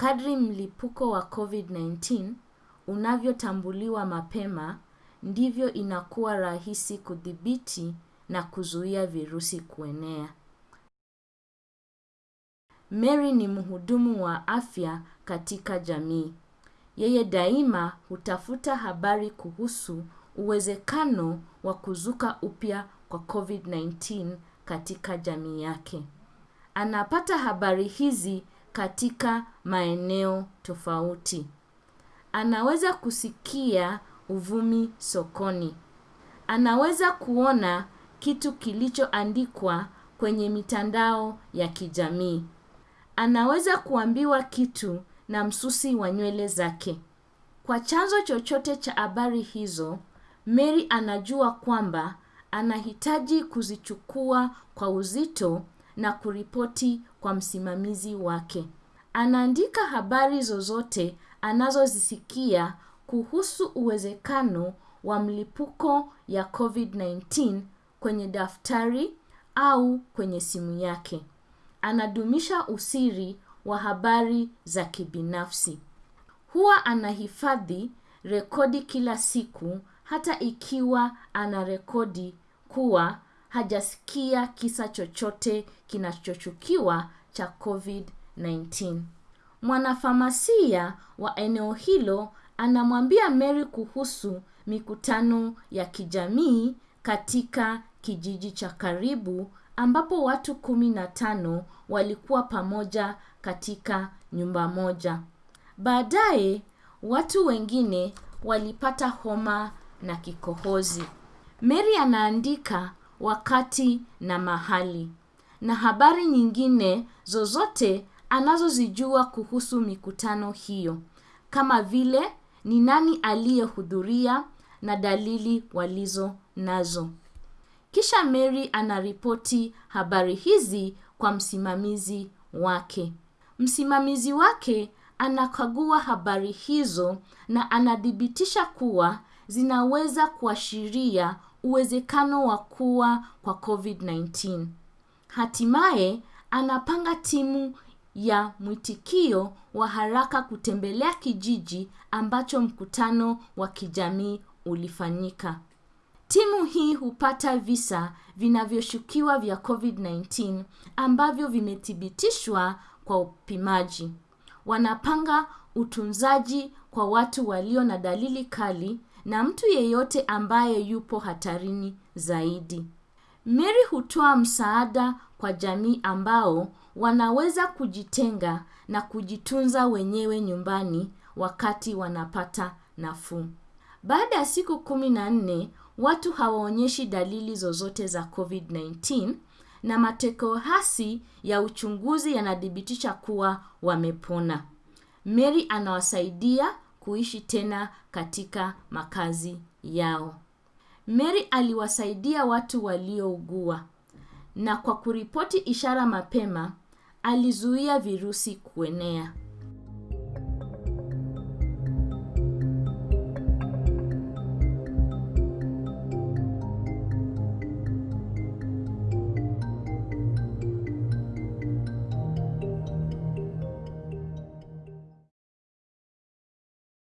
Kadri mlipuko wa COVID-19 unavyotambuliwa mapema, ndivyo inakuwa rahisi kudhibiti na kuzuia virusi kuenea. Mary ni mhudumu wa afya katika jamii. Yeye daima hutafuta habari kuhusu uwezekano wa kuzuka upya kwa COVID-19 katika jamii yake. Anapata habari hizi katika maeneo tofauti. Anaweza kusikia uvumi sokoni. Anaweza kuona kitu kilichoandikwa kwenye mitandao ya kijamii. Anaweza kuambiwa kitu na msusi wa nywele zake. Kwa chanzo chochote cha habari hizo, Mary anajua kwamba anahitaji kuzichukua kwa uzito na kuripoti kwa msimamizi wake. Anaandika habari zozote anazozisikia kuhusu uwezekano wa mlipuko ya COVID-19 kwenye daftari au kwenye simu yake. Anadumisha usiri wa habari za kibinafsi. Huwa anahifadhi rekodi kila siku hata ikiwa anarekodi kuwa hajasikia kisa chochote kinachochukiwa cha COVID-19. Mwanafamasia wa eneo hilo anamwambia Mary kuhusu mikutano ya kijamii katika kijiji cha karibu ambapo watu kumi na tano walikuwa pamoja katika nyumba moja. Baadaye, watu wengine walipata homa na kikohozi. Mary anaandika wakati na mahali. Na habari nyingine zozote anazozijua kuhusu mikutano hiyo. Kama vile ni nani aliyehudhuria na dalili walizo nazo. Kisha Mary anaripoti habari hizi kwa msimamizi wake. Msimamizi wake anakagua habari hizo na anathibitisha kuwa zinaweza kuashiria uwezekano wa kuwa kwa COVID-19. Hatimaye anapanga timu ya mwitikio wa haraka kutembelea kijiji ambacho mkutano wa kijamii ulifanyika. Timu hii hupata visa vinavyoshukiwa vya COVID-19 ambavyo vimethibitishwa kwa upimaji. Wanapanga utunzaji kwa watu walio na dalili kali na mtu yeyote ambaye yupo hatarini zaidi. Mary hutoa msaada kwa jamii ambao wanaweza kujitenga na kujitunza wenyewe nyumbani wakati wanapata nafuu. Baada ya siku kumi na nne, watu hawaonyeshi dalili zozote za COVID-19 na matokeo hasi ya uchunguzi yanadhibitisha kuwa wamepona. Mary anawasaidia kuishi tena katika makazi yao. Mary aliwasaidia watu waliougua na kwa kuripoti ishara mapema, alizuia virusi kuenea.